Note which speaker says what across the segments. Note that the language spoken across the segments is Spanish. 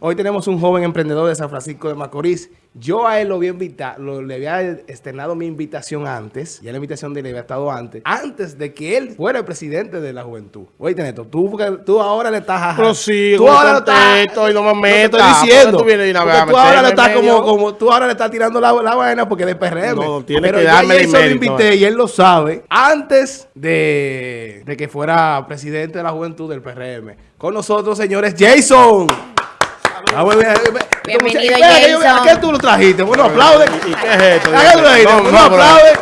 Speaker 1: Hoy tenemos un joven emprendedor de San Francisco de Macorís. Yo a él lo había invitado, le había externado mi invitación antes, ya la invitación de él había estado antes, antes de que él fuera el presidente de la juventud. Oye, Neto, tú, tú ahora le estás...
Speaker 2: Pero
Speaker 1: tú ahora lo
Speaker 2: estás, y no me
Speaker 1: estoy diciendo. Tú, vienes tú ahora le estás como, como, tú ahora le estás tirando la, la vaina porque es PRM. No, tiene Pero que darme mérito. lo invité y él lo sabe antes de, de que fuera presidente de la juventud del PRM. Con nosotros, señores, Jason.
Speaker 3: Ah, Bienvenido, Jason.
Speaker 1: ¿A qué tú lo trajiste? Bueno, aplaude.
Speaker 2: ¿Y qué es esto?
Speaker 1: ¿A qué tú lo trajiste?
Speaker 2: No,
Speaker 1: bueno, aplaude.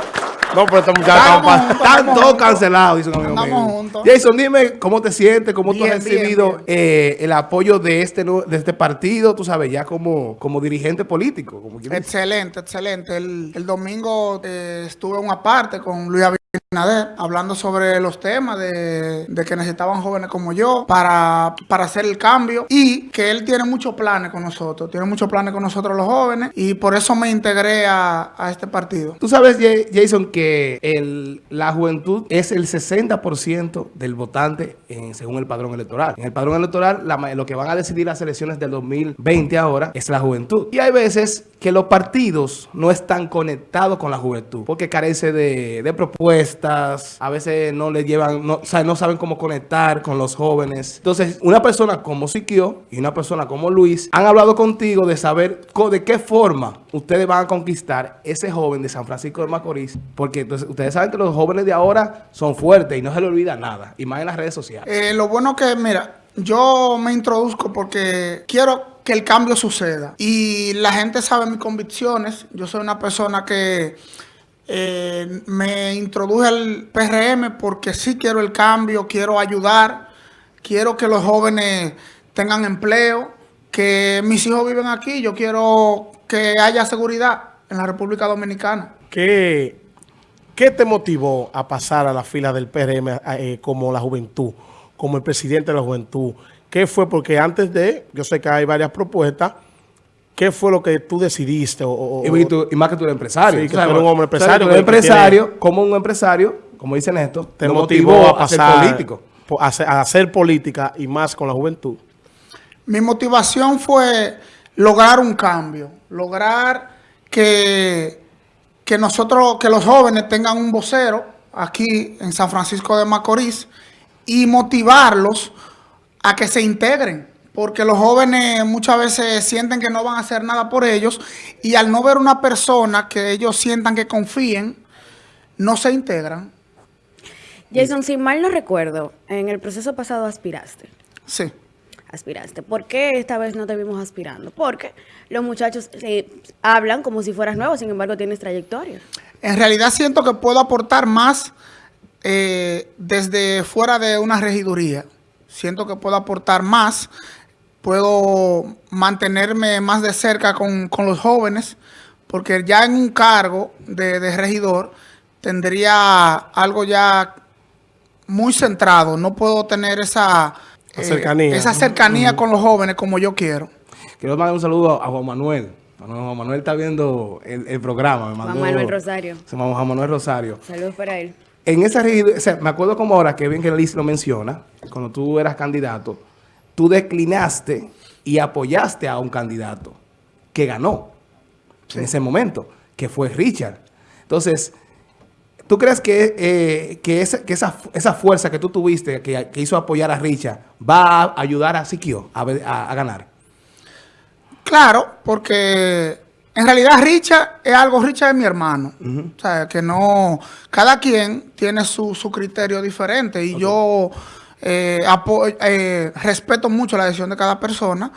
Speaker 2: No, pero estos muchachos
Speaker 1: están todos cancelados, dice un amigo mío. Jason, dime cómo te sientes, cómo tú has recibido eh, el apoyo de este de este partido, tú sabes, ya como, como dirigente político. Como
Speaker 4: excelente, excelente. El, el domingo eh, estuve en una parte con Luis hablando sobre los temas de, que necesitaban jóvenes como yo para, para hacer el cambio y que él tiene muchos planes con nosotros, tiene muchos planes con nosotros los jóvenes y por eso me integré a, este partido.
Speaker 1: Tú sabes, Jason, que la juventud es el 60% del votante en, según el padrón electoral. En el padrón electoral, lo que van a decidir las elecciones del 2020 ahora es la juventud. Y hay veces que los partidos no están conectados con la juventud porque carece de propuestas, a veces no le llevan, no, saben cómo conectar con los jóvenes. Entonces, una persona como Siquio y una persona como Luis han hablado contigo de saber de qué forma ustedes van a conquistar ese joven de San Francisco de Macorís, porque ustedes saben que los jóvenes de ahora son fuertes y no se les olvida nada, y más en las redes sociales.
Speaker 4: Eh, lo bueno que, mira, yo me introduzco porque quiero que el cambio suceda. Y la gente sabe mis convicciones. Yo soy una persona que eh, me introduje al PRM porque sí quiero el cambio, quiero ayudar, quiero que los jóvenes tengan empleo, que mis hijos viven aquí, yo quiero que haya seguridad en la República Dominicana.
Speaker 2: ¿Qué, qué te motivó a pasar a la fila del PRM eh, como la juventud, como el presidente de la juventud? ¿Qué fue? Porque antes de, yo sé que hay varias propuestas, ¿qué fue lo que tú decidiste? O,
Speaker 1: y, más que tú eres empresario.
Speaker 2: Sí, que tú un hombre empresario.
Speaker 1: empresario, como un empresario, como dicen esto,
Speaker 2: te motivó, a, pasar, ser político. A hacer, política y más con la juventud.
Speaker 4: Mi motivación fue lograr un cambio, lograr que, que nosotros, que los jóvenes tengan un vocero aquí en San Francisco de Macorís y motivarlos a que se integren, porque los jóvenes muchas veces sienten que no van a hacer nada por ellos y al no ver una persona que ellos sientan que confíen, no se integran.
Speaker 3: Jason, si mal no recuerdo, en el proceso pasado aspiraste.
Speaker 4: Sí.
Speaker 3: Aspiraste. ¿Por qué esta vez no te vimos aspirando? Porque los muchachos eh, hablan como si fueras nuevo, sin embargo tienes trayectoria.
Speaker 4: En realidad siento que puedo aportar más eh, desde fuera de una regiduría siento que puedo aportar más, puedo mantenerme más de cerca con, los jóvenes, porque ya en un cargo de, regidor tendría algo ya muy centrado, no puedo tener esa
Speaker 2: cercanía,
Speaker 4: esa cercanía con los jóvenes como yo quiero.
Speaker 1: Quiero mandar un saludo a Juan Manuel. Juan Manuel está viendo el, programa.
Speaker 3: Juan Manuel Rosario.
Speaker 1: Juan Manuel Rosario.
Speaker 3: Saludos para él
Speaker 1: en esa o sea, me acuerdo como ahora, que bien que Liz lo menciona, cuando tú eras candidato, tú declinaste y apoyaste a un candidato que ganó en ese momento, que fue Richard. Entonces, ¿tú crees que, eh, que, esa, que esa, esa, fuerza que tú tuviste, que, hizo apoyar a Richard, va a ayudar a Siquio a, a ganar?
Speaker 4: Claro, porque en realidad Richard es algo, Richard es mi hermano. O sea, que no, cada quien tiene su, criterio diferente y yo eh, eh, respeto mucho la decisión de cada persona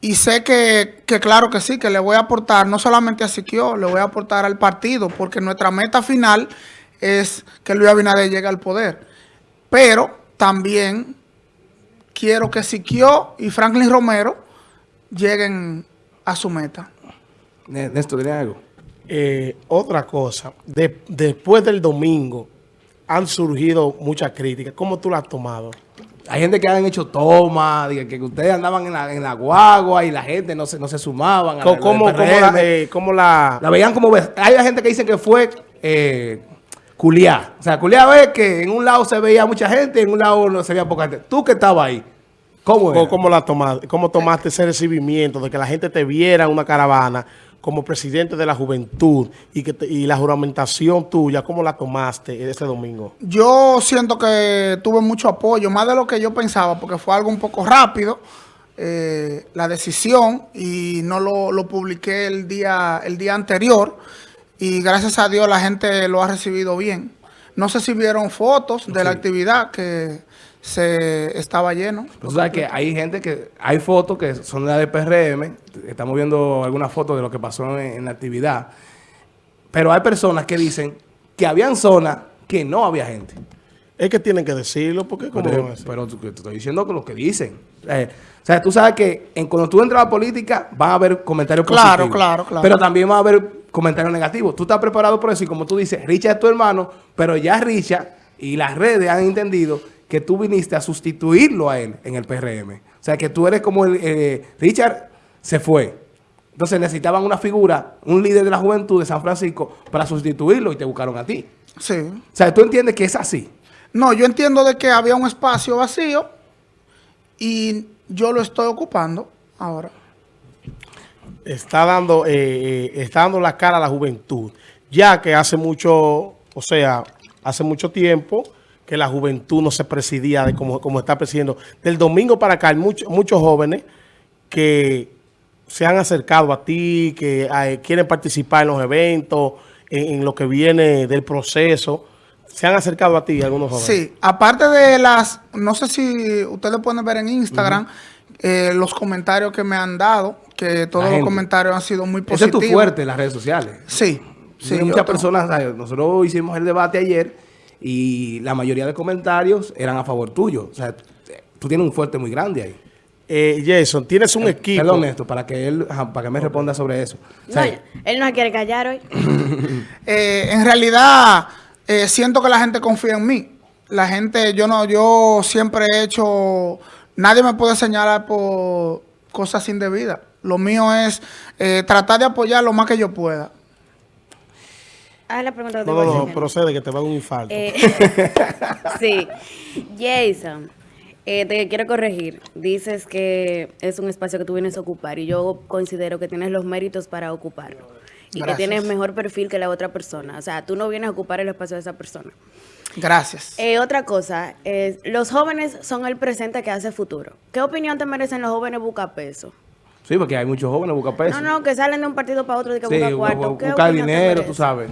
Speaker 4: y sé que, claro que sí, que le voy a aportar no solamente a Siquio, le voy a aportar al partido porque nuestra meta final es que Luis Abinader llegue al poder. Pero también quiero que Siquio y Franklin Romero lleguen a su meta.
Speaker 1: Néstor, ¿tiene algo?
Speaker 2: Eh, otra cosa, después del domingo han surgido muchas críticas. ¿Cómo tú las has tomado?
Speaker 1: Hay gente que han hecho tomas, que, ustedes andaban en la, en la, guagua y la gente no se, no se sumaban.
Speaker 2: ¿Cómo, cómo, la, eh, la,
Speaker 1: la, veían como... Hay gente que dice que fue eh, O sea, culiá ve que en un lado se veía mucha gente y en un lado no se veía poca gente. Tú que estabas ahí, ¿Cómo era?
Speaker 2: ¿Cómo, cómo la tomaste, ¿Cómo tomaste ese recibimiento de que la gente te viera en una caravana como presidente de la juventud y que te- y la juramentación tuya, ¿cómo la tomaste ese domingo?
Speaker 4: Yo siento que tuve mucho apoyo, más de lo que yo pensaba, porque fue algo un poco rápido, eh, la decisión, y no lo, lo publiqué el día, el día anterior, y gracias a Dios la gente lo ha recibido bien. No sé si vieron fotos de la actividad que se estaba lleno.
Speaker 1: Tú sabes que hay gente que, hay fotos que son de la de PRM, estamos viendo algunas fotos de lo que pasó en, en la actividad, pero hay personas que dicen que habían zonas que no había gente.
Speaker 2: Es que tienen que decirlo porque como
Speaker 1: Pero, pero te estoy diciendo lo que dicen. Eh, o sea, tú sabes que en, cuando tú entras a la política van a haber comentarios
Speaker 4: Claro,
Speaker 1: positivos.
Speaker 4: claro, claro.
Speaker 1: Pero también va a haber comentarios negativos. Tú estás preparado por eso y como tú dices, Richard es tu hermano, pero ya Richard y las redes han entendido que tú viniste a sustituirlo a él en el PRM. O sea, que tú eres como el... eh, Richard se fue. Entonces necesitaban una figura, un líder de la juventud de San Francisco para sustituirlo y te buscaron a ti.
Speaker 4: Sí.
Speaker 1: O sea, tú entiendes que es así.
Speaker 4: No, yo entiendo de que había un espacio vacío y yo lo estoy ocupando ahora.
Speaker 2: está dando, eh, eh, está dando la cara a la juventud, ya que hace mucho, o sea, hace mucho tiempo que la juventud no se presidía de como, como está presidiendo. Del domingo para acá hay muchos muchos jóvenes que se han acercado a ti, que eh, quieren participar en los eventos, en, en lo que viene del proceso. ¿Se han acercado a ti algunos jóvenes?
Speaker 4: Sí, aparte de las, no sé si ustedes pueden ver en Instagram eh, los comentarios que me han dado, que todos los comentarios han sido muy
Speaker 1: Ese es
Speaker 4: positivos.
Speaker 1: tu fuerte en las redes sociales.
Speaker 4: Sí, sí.
Speaker 1: Muchas
Speaker 4: tengo-
Speaker 1: personas, nosotros hicimos el debate ayer y la mayoría de comentarios eran a favor tuyo. O sea, tú tienes un fuerte muy grande ahí.
Speaker 2: Eh, Jason, tienes un equipo.
Speaker 1: Perdón, Néstor, para que él, para que me responda sobre eso. O sea,
Speaker 3: No, él no se quiere callar hoy.
Speaker 4: Eh, en realidad, eh, siento que la gente confía en mí. La gente, yo no, yo siempre he hecho, nadie me puede señalar por cosas indebidas. Lo mío es eh, tratar de apoyar lo más que yo pueda.
Speaker 3: La pregunta te
Speaker 2: No, no, procede que te va a dar un infarto.
Speaker 3: Eh, sí. Jason, eh, te quiero corregir. Dices que es un espacio que tú vienes a ocupar y yo considero que tienes los méritos para ocuparlo. Y
Speaker 4: Gracias.
Speaker 3: que tienes mejor perfil que la otra persona. O sea, tú no vienes a ocupar el espacio de esa persona.
Speaker 4: Gracias.
Speaker 3: Eh, otra cosa, es, los jóvenes son el presente que hace futuro. ¿Qué opinión te merecen los jóvenes bucapeso?
Speaker 1: sí, porque hay muchos jóvenes buscan peso.
Speaker 3: No, no, que salen de un partido para otro y que
Speaker 1: sí,
Speaker 3: buscan
Speaker 1: bu-
Speaker 3: cuarto.
Speaker 1: bu-
Speaker 3: ¿Qué
Speaker 1: buscar dinero, tú sabes.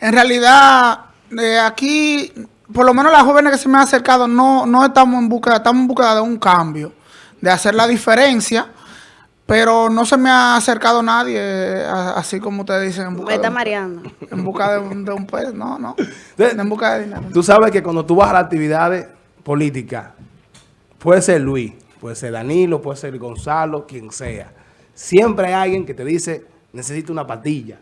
Speaker 4: En realidad, eh, aquí, por lo menos las jóvenes que se me han acercado, no, no estamos en búsqueda, estamos en búsqueda de un cambio, de hacer la diferencia, pero no se me ha acercado nadie, eh, a- así como ustedes dicen, en busca,
Speaker 3: Me está
Speaker 4: de, un-
Speaker 3: mareando.
Speaker 4: en busca de, un- de un pez. No, no,
Speaker 1: De-
Speaker 4: en busca de dinero.
Speaker 1: Tú sabes que cuando tú vas a las actividades políticas, puede ser Luis, puede ser Danilo, puede ser Gonzalo, quien sea. Siempre hay alguien que te dice, necesito una patilla,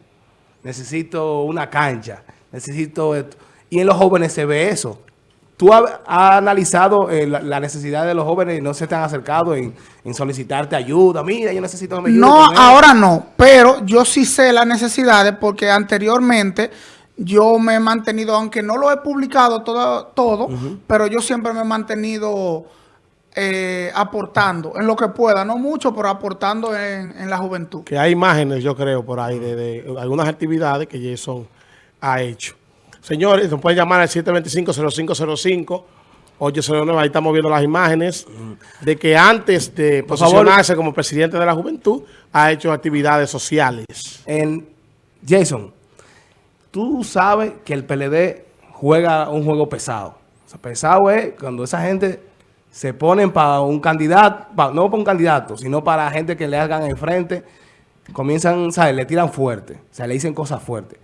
Speaker 1: necesito una cancha, necesito esto. Y en los jóvenes se ve eso. ¿Tú has, has analizado eh, la, la necesidad de los jóvenes y no se te han acercado en, en solicitarte ayuda? Mira, yo necesito que me ayude
Speaker 4: No, ahora no, pero yo sí sé las necesidades porque anteriormente yo me he mantenido, aunque no lo he publicado todo, todo pero yo siempre me he mantenido eh, aportando en lo que pueda, no mucho, pero aportando en, en la juventud.
Speaker 2: que hay imágenes, yo creo, por ahí, de, de algunas actividades que Jason ha hecho. Señores, nos pueden llamar al 725-0505, 809, ahí estamos viendo las imágenes, de que antes de
Speaker 1: Por favor.
Speaker 2: posicionarse como presidente de la juventud, ha hecho actividades sociales.
Speaker 1: En Jason, tú sabes que el PLD juega un juego pesado. O sea, pesado es cuando esa gente se ponen para un candidato, no para un candidato, sino para gente que le hagan enfrente, comienzan, ¿sabes? Le tiran fuerte, o sea, le dicen cosas fuertes.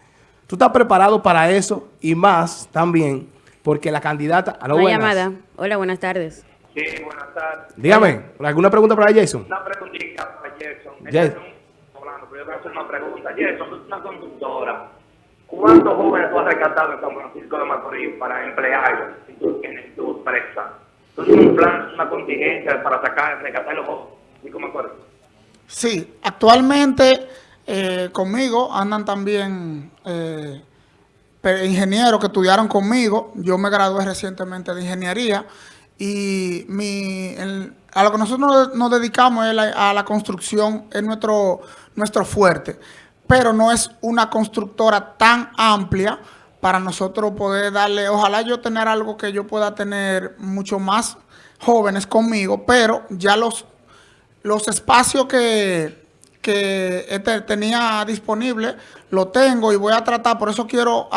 Speaker 1: Tú estás preparado para eso y más también porque la candidata...
Speaker 3: Una
Speaker 1: buenas.
Speaker 3: llamada. Hola, buenas tardes.
Speaker 5: Sí, buenas tardes.
Speaker 1: Dígame, ¿alguna pregunta para Jason?
Speaker 5: Una preguntita para Jason. No- hablando, pero yo voy a hacer una pregunta. Jason, tú eres una conductora. ¿Cuántos jóvenes tú has rescatado en San Francisco de Macorís para emplearlos en tu, en tu empresa? ¿Tú tienes un plan, una contingencia para sacar, rescatar los jóvenes? ¿Y cómo acuerdo?
Speaker 4: Sí, actualmente eh, conmigo andan también eh, ingenieros que estudiaron conmigo. Yo me gradué recientemente de ingeniería y mi, el- a lo que nosotros nos, dedicamos es a la construcción, es nuestro, nuestro fuerte, pero no es una constructora tan amplia para nosotros poder darle, ojalá yo tener algo que yo pueda tener mucho más jóvenes conmigo, pero ya los, los espacios que, que este tenía disponible, lo tengo y voy a tratar, por eso quiero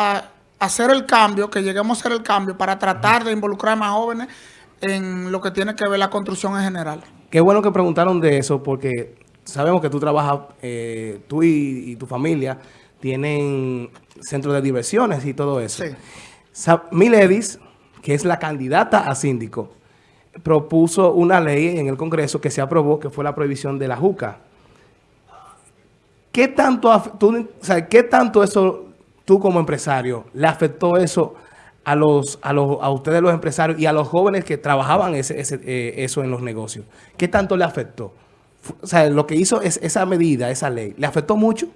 Speaker 4: hacer el cambio, que lleguemos a hacer el cambio para tratar de involucrar más jóvenes en lo que tiene que ver la construcción en general.
Speaker 1: Qué bueno que preguntaron de eso porque sabemos que tú trabajas, eh, tú y tu familia tienen centros de diversiones y todo eso.
Speaker 4: Sí.
Speaker 1: Miledis, que es la candidata a síndico, propuso una ley en el Congreso que se aprobó, que fue la prohibición de la juca. ¿Qué tanto, tú, o sea, ¿qué tanto eso, tú como empresario, le afectó eso a los, a los, a ustedes los empresarios y a los jóvenes que trabajaban ese, ese, eh, eso en los negocios? ¿Qué tanto le afectó? O sea, lo que hizo es esa medida, esa ley, ¿le afectó mucho?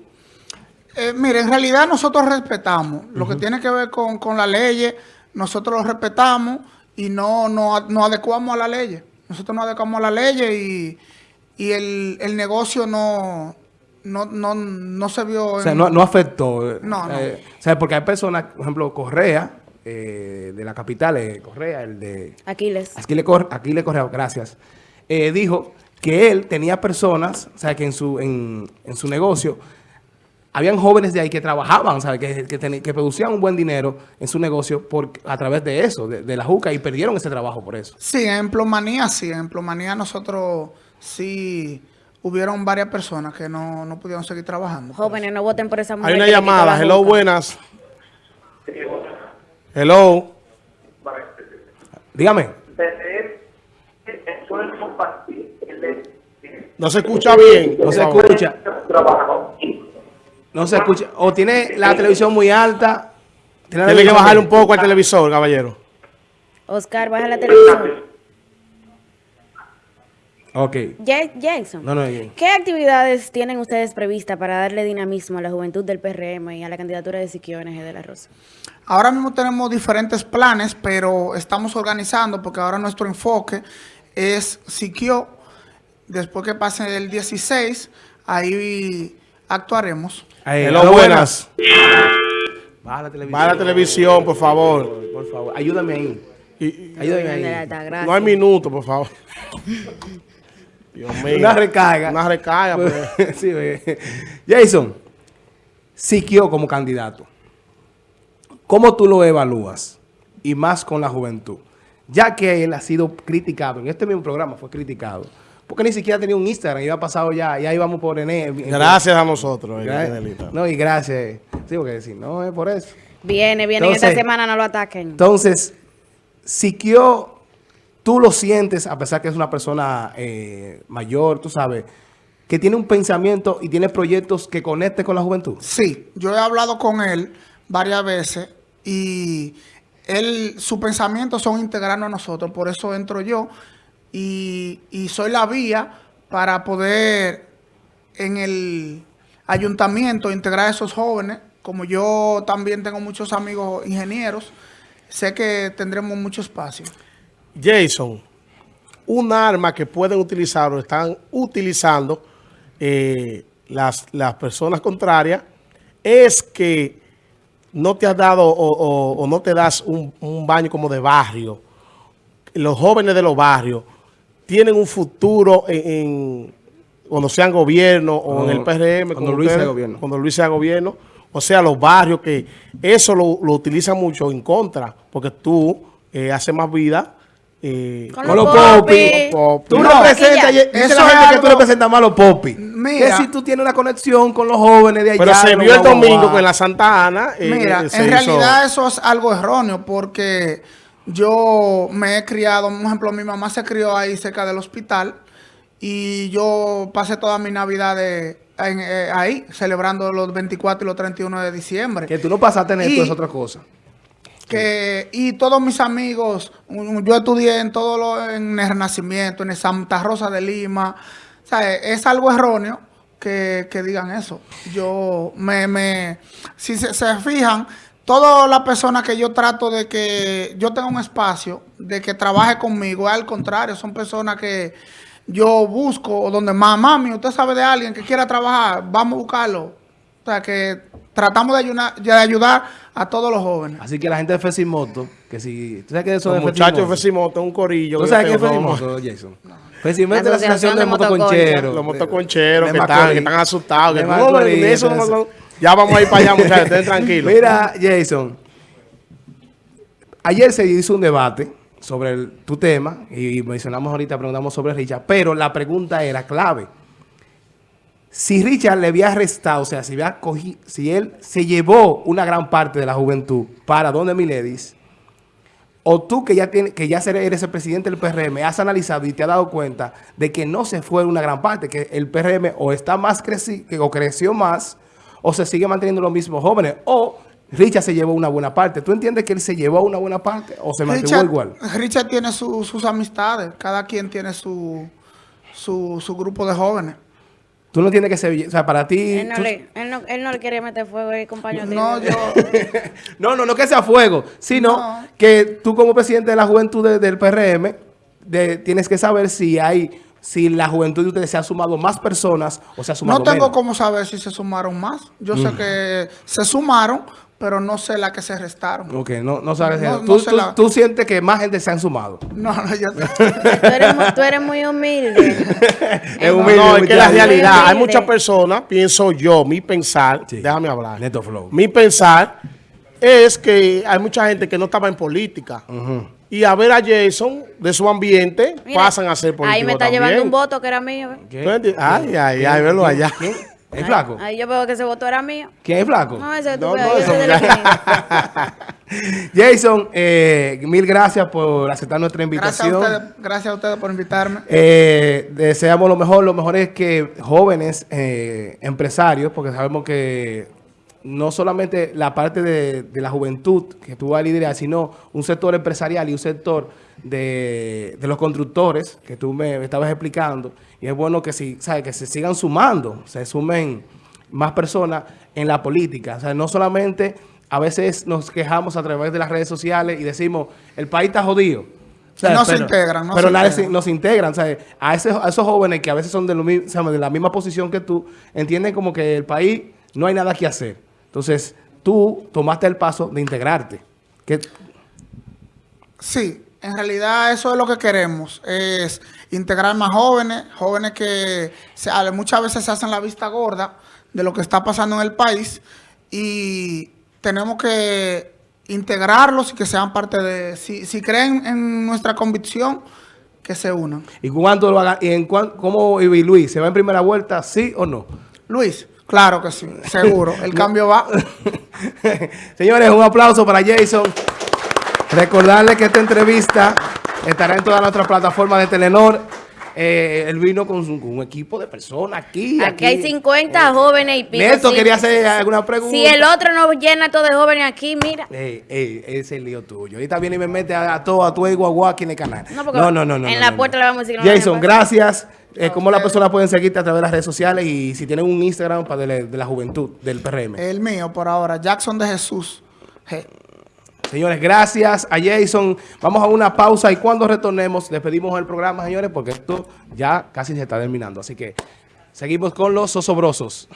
Speaker 4: Eh, mire, en realidad nosotros respetamos lo que tiene que ver con, con la ley, nosotros lo respetamos y no nos no adecuamos a la ley. Nosotros nos adecuamos a la ley y, y el, el negocio no, no, no, no se vio...
Speaker 1: O sea,
Speaker 4: en-
Speaker 1: no, no afectó. eh,
Speaker 4: No, no.
Speaker 1: eh, o sea, porque hay personas, por ejemplo, Correa, eh, de la capital, eh, Correa, el de...
Speaker 3: Aquiles.
Speaker 1: Aquí le, cor, aquí le Correa, gracias. eh, dijo que él tenía personas, o sea, que en su, en, en su negocio habían jóvenes de ahí que trabajaban, ¿sabes? Que, que, que producían un buen dinero en su negocio por, a través de eso, de, de la juca, y perdieron ese trabajo por eso.
Speaker 4: Sí, en Plomanía sí, en Plomanía nosotros sí hubieron varias personas que no, no pudieron seguir trabajando.
Speaker 3: Jóvenes, no voten por esa mujer.
Speaker 2: Hay una llamada.
Speaker 3: la
Speaker 2: Hello, buenas. Hello.
Speaker 1: Dígame.
Speaker 2: No se escucha bien.
Speaker 1: No se escucha.
Speaker 5: trabajo.
Speaker 1: No se escucha. O tiene la televisión muy alta. Tiene,
Speaker 2: que bajarle un poco al televisor, caballero.
Speaker 3: Oscar, baja la televisión.
Speaker 1: Ok.
Speaker 3: Ja- Jackson.
Speaker 1: No, no, no.
Speaker 3: ¿Qué actividades tienen ustedes previstas para darle dinamismo a la juventud del PRM y a la candidatura de Siquio NG de la Rosa?
Speaker 4: Ahora mismo tenemos diferentes planes, pero estamos organizando porque ahora nuestro enfoque es Siquio. Después que pase el 16, ahí actuaremos.
Speaker 2: Hello,
Speaker 1: hello,
Speaker 2: buenas.
Speaker 1: Baja la televisión.
Speaker 2: Baja la televisión, por favor.
Speaker 1: Por favor, ayúdame ahí.
Speaker 2: Y- y-
Speaker 1: Ayúdame ahí.
Speaker 2: No hay minuto, por favor. Dios mío.
Speaker 1: Una recarga.
Speaker 2: Una recarga. pues.
Speaker 1: sí. Jason, Siquio como candidato. ¿Cómo tú lo evalúas? Y más con la juventud. Ya que él ha sido criticado, en este mismo programa fue criticado. Porque ni siquiera tenía un Instagram, iba pasado ya, ya íbamos por Ené.
Speaker 2: Gracias a nosotros.
Speaker 1: Gra-
Speaker 2: Danielita.
Speaker 1: No, y gracias. Sí, porque si no es por eso.
Speaker 3: Viene, viene.
Speaker 1: Entonces-
Speaker 3: esta semana no lo ataquen.
Speaker 1: Entonces, Siquio, tú lo sientes, a pesar que es una persona eh, mayor, tú sabes, que tiene un pensamiento y tiene proyectos que conecte con la juventud.
Speaker 4: Sí, yo he hablado con él varias veces y él, sus pensamientos son integrarnos a nosotros, por eso entro yo y, y soy la vía para poder en el ayuntamiento integrar a esos jóvenes. Como yo también tengo muchos amigos ingenieros, sé que tendremos mucho espacio.
Speaker 2: Jason, un arma que pueden utilizar o están utilizando eh, las, las personas contrarias es que no te has dado o, o- o no te das un, un baño como de barrio. Los jóvenes de los barrios tienen un futuro en, en- cuando sean gobierno o en el PRM.
Speaker 1: Cuando Luis sea gobierno.
Speaker 2: Cuando Luis sea gobierno. O sea, los barrios que eso lo, lo utilizan mucho en contra, porque tú eh, haces más vida. eh,
Speaker 3: Con
Speaker 1: Con
Speaker 3: los popis.
Speaker 1: Popis. Tú
Speaker 4: No,
Speaker 1: representas,
Speaker 4: Eso
Speaker 1: la
Speaker 4: es
Speaker 1: gente que tú representas más a los popis. Que si tú tienes una conexión con los jóvenes de allá.
Speaker 2: Pero se vio el domingo con la Santa Ana. eh,
Speaker 4: Mira, en
Speaker 2: hizo-
Speaker 4: realidad eso es algo erróneo porque yo me he criado, por ejemplo, mi mamá se crió ahí cerca del hospital y yo pasé toda mi Navidad de- en- eh, ahí, celebrando los 24 y los 31 de diciembre.
Speaker 1: Que tú no pasaste en esto, es otra cosa.
Speaker 4: que y todos mis amigos, yo estudié en todo lo, en el Renacimiento, en el Santa Rosa de Lima, o sea, es algo erróneo que, que digan eso. Yo me, me si se, se fijan, todas las personas que yo trato de que yo tenga un espacio, de que trabaje conmigo, al contrario, son personas que yo busco, donde más, mami, usted sabe de alguien que quiera trabajar, vamos a buscarlo. O sea, que tratamos de ayudar, de ayudar a todos los jóvenes.
Speaker 1: Así que la gente de Fesimoto, que si... ¿Tú sabes qué es eso
Speaker 2: Los
Speaker 1: de
Speaker 2: muchachos de
Speaker 1: Fesimoto?
Speaker 2: Un corillo.
Speaker 1: ¿Tú sabes qué es Fesimoto, Jason? Fesimoto es la asociación de
Speaker 3: de
Speaker 1: motoconcheros.
Speaker 2: Los motoconcheros que están, que están asustados. Que
Speaker 1: De
Speaker 2: no, eso no ya vamos a ir para allá, muchachos, estén tranquilos.
Speaker 1: Mira, Jason, ayer se hizo un debate sobre tu tema y mencionamos ahorita, preguntamos sobre Richard, pero la pregunta era clave. Si Richard le había arrestado, o sea, si, había cogi- si él se llevó una gran parte de la juventud para donde Miledis, o tú que ya tienes, que ya eres el presidente del PRM, has analizado y te has dado cuenta de que no se fue una gran parte, que el PRM o está más creci o creció más, o se sigue manteniendo los mismos jóvenes, o Richard se llevó una buena parte. ¿Tú entiendes que él se llevó una buena parte o se mantuvo
Speaker 4: Richard,
Speaker 1: igual?
Speaker 4: Richard tiene su- sus amistades, cada quien tiene su, su, su grupo de jóvenes.
Speaker 1: Tú no entiendes que se... O sea, para ti...
Speaker 3: Él no,
Speaker 1: tú-
Speaker 3: le, él, no, él no le quiere meter fuego ahí, compañero.
Speaker 4: No, yo,
Speaker 1: No, no, no que sea fuego, sino
Speaker 4: No.
Speaker 1: que tú como presidente de la juventud de- del PRM de- tienes que saber si hay, si la juventud de ustedes se ha sumado más personas o se ha sumado
Speaker 4: no tengo
Speaker 1: menos.
Speaker 4: cómo saber si se sumaron más. Yo
Speaker 1: Mm.
Speaker 4: sé que se sumaron, pero no sé la que se restaron.
Speaker 1: Ok, no, no sabes.
Speaker 4: No,
Speaker 1: tú,
Speaker 4: no sé
Speaker 1: tú-
Speaker 4: la-
Speaker 1: tú sientes que más gente se han sumado.
Speaker 4: No, no, yo,
Speaker 3: Tú eres, mu- tú eres muy humilde.
Speaker 1: Es
Speaker 2: No,
Speaker 1: humilde,
Speaker 2: no, es que la realidad, hay muchas personas, pienso yo, mi pensar,
Speaker 1: Sí.
Speaker 2: déjame hablar.
Speaker 1: Neto Flow.
Speaker 2: Mi pensar es que hay mucha gente que no estaba en política. Y a ver a Jason de su ambiente,
Speaker 3: Mira,
Speaker 2: pasan a ser políticos
Speaker 3: Ahí me está
Speaker 2: también.
Speaker 3: llevando un voto que era mío. ¿eh?
Speaker 1: ¿Qué?
Speaker 2: ¿Tú entiendes? Ay, ay, ay,
Speaker 1: ¿Quién?
Speaker 2: allá.
Speaker 1: ¿Quién? ¿Es flaco?
Speaker 3: Ahí yo veo que ese voto era mío.
Speaker 1: ¿Quién es flaco?
Speaker 3: No, ese tú
Speaker 2: No, eso.
Speaker 1: Jason, eh, mil gracias por aceptar nuestra
Speaker 4: gracias, a
Speaker 1: invitación.
Speaker 4: ustedes, gracias a ustedes por invitarme.
Speaker 1: Eh, deseamos lo mejor. Lo mejor es que jóvenes eh, empresarios, porque sabemos que no solamente la parte de, de la juventud que tú vas a liderar, sino un sector empresarial y un sector de, de los constructores que tú me, me estabas explicando. Y es bueno que, si, ¿sabes? que se sigan sumando, se sumen más personas en la política. O sea, no solamente a veces nos quejamos a través de las redes sociales y decimos, el país está jodido. O sea,
Speaker 4: No se integran, no
Speaker 1: pero
Speaker 4: se integran.
Speaker 1: nos integran, ¿sabes? A, ese- a esos jóvenes que a veces son de, lo de la misma posición que tú, entienden como que el país no hay nada que hacer. Entonces, tú tomaste el paso de integrarte.
Speaker 4: Sí, en realidad eso es lo que queremos, es integrar más jóvenes, jóvenes que se- muchas veces se hacen la vista gorda de lo que está pasando en el país y tenemos que integrarlos y que sean parte de, si, si creen en nuestra convicción, que se unan.
Speaker 1: ¿Y cuánto lo haga? ¿Y en cuán- cómo y Luis? ¿Se va en primera vuelta, sí o no?
Speaker 4: Luis, claro que sí, seguro, el cambio va.
Speaker 1: Señores, un aplauso para Jason. Recordarles que esta entrevista estará en todas nuestras plataformas de Telenor. Eh, él vino con, su- con un equipo de personas aquí.
Speaker 3: Aquí hay 50 jóvenes y pico.
Speaker 1: Neto
Speaker 3: sí.
Speaker 1: quería hacer alguna pregunta.
Speaker 3: Si el otro no llena todo de jóvenes aquí, mira.
Speaker 1: Ey, ey, ese es el lío tuyo. Ahorita viene y me mete a, a todo, a tu guagua aquí en el canal.
Speaker 3: No, porque
Speaker 1: no, no, no,
Speaker 3: en
Speaker 1: no,
Speaker 3: la
Speaker 1: no,
Speaker 3: puerta
Speaker 1: no.
Speaker 3: le vamos a decir
Speaker 1: Jason, gracias. Eh, ¿Cómo las personas pueden seguirte a través de las redes sociales y si tienen un Instagram para de, la- de la juventud del PRM?
Speaker 4: El mío por ahora, Jackson de Jesús.
Speaker 1: Señores, gracias a Jason. Vamos a una pausa y cuando retornemos despedimos el programa, señores, porque esto ya casi se está terminando. Así que seguimos con los osobrosos.